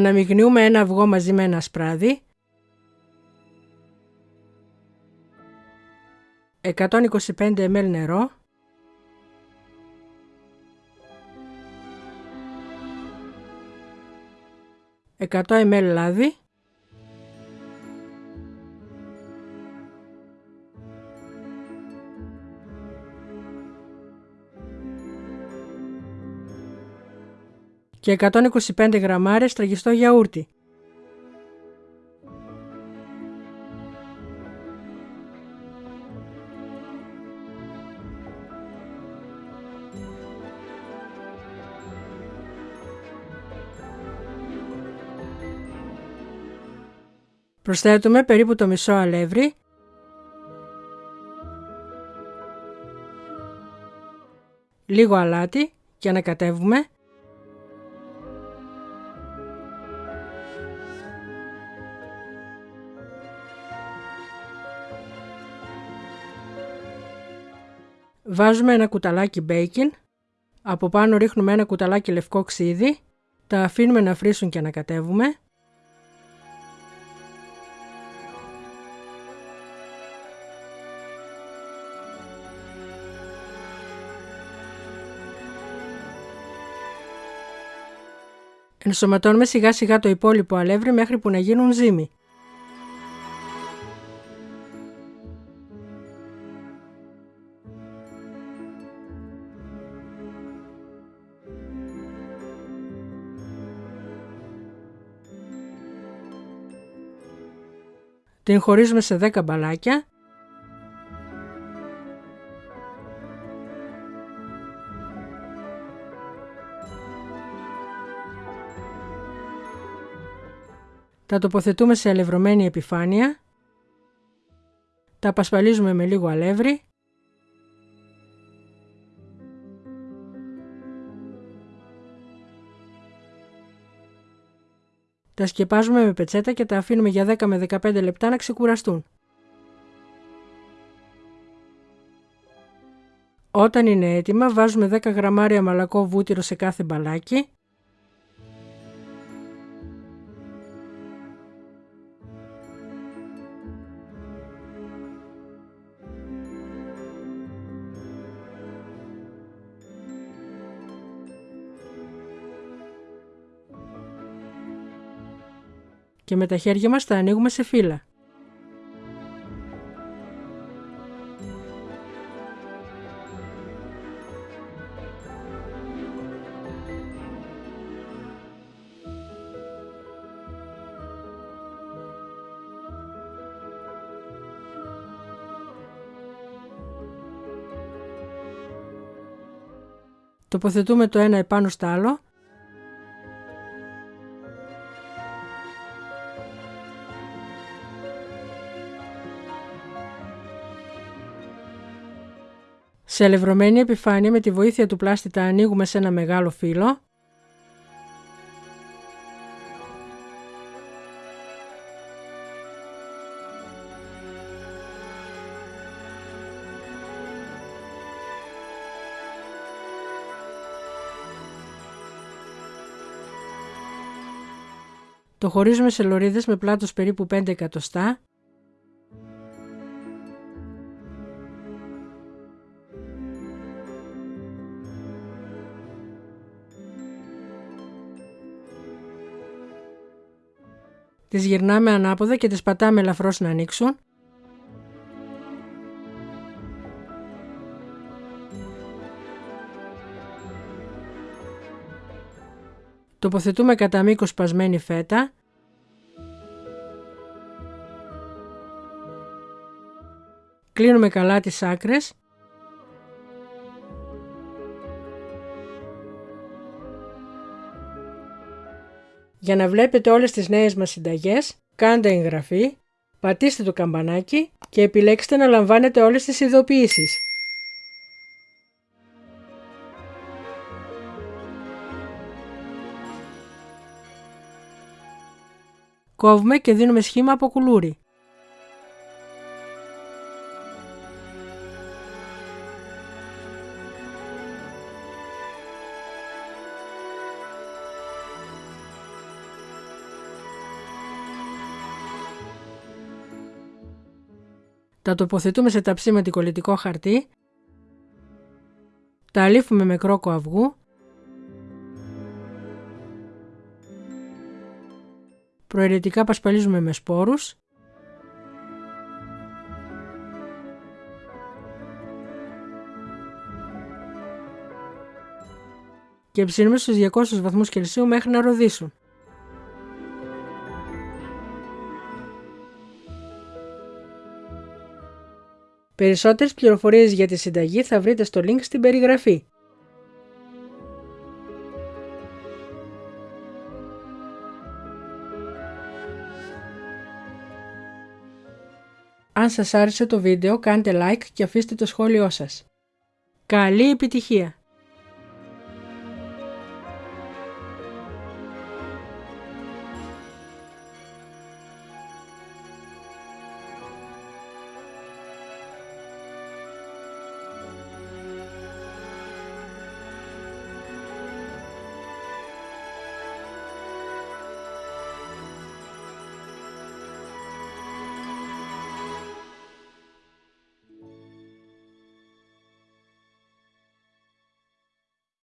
Αναμειγνύουμε ένα αυγό μαζί με ένα σπράδι. 125 ml νερό. 100 ml λάδι. Και 125 γραμμάρες τραγιστό γιαούρτι. Προσθέτουμε περίπου το μισό αλεύρι λίγο αλάτι και ανακατεύουμε Βάζουμε ένα κουταλάκι μπέικιν, από πάνω ρίχνουμε ένα κουταλάκι λευκό ξύδι, τα αφήνουμε να φρίσουν και να κατέβουμε. Ενσωματώνουμε σιγά σιγά το υπόλοιπο αλεύρι μέχρι που να γίνουν ζύμη. Την χωρίζουμε σε 10 μπαλάκια. Τα τοποθετούμε σε αλευρωμένη επιφάνεια. Τα απασπαλίζουμε με λίγο αλεύρι Τα σκεπάζουμε με πετσέτα και τα αφήνουμε για 10 με 15 λεπτά να ξεκουραστούν. Όταν είναι έτοιμα βάζουμε 10 γραμμάρια μαλακό βούτυρο σε κάθε μπαλάκι και με τα χέρια μας τα ανοίγουμε σε φύλλα. Τοποθετούμε το ένα επάνω στο άλλο Σε αλευρωμένη επιφάνεια με τη βοήθεια του πλάστη τα ανοίγουμε σε ένα μεγάλο φύλλο. Το χωρίζουμε σε λωρίδες με πλάτος περίπου 5 εκατοστά Τις γυρνάμε ανάποδα και τις πατάμε ελαφρώς να ανοίξουν. Τοποθετούμε κατά μήκος σπασμένη φέτα. Κλείνουμε καλά τις άκρες Για να βλέπετε όλες τις νέες μας συνταγές, κάντε εγγραφή, πατήστε το καμπανάκι και επιλέξτε να λαμβάνετε όλες τις ειδοποιήσεις. Κόβουμε και δίνουμε σχήμα από κουλούρι. Τα τοποθετούμε σε ταψί με κολλητικό χαρτί. Τα αλήφουμε με κρόκο αυγού. Προαιρετικά πασπαλίζουμε με σπόρους. και ψήνουμε στους 200 βαθμούς Κελσίου μέχρι να ροδίσουν. Περισσότερες πληροφορίες για τη συνταγή θα βρείτε στο link στην περιγραφή. Αν σας άρεσε το βίντεο κάντε like και αφήστε το σχόλιο σας. Καλή επιτυχία!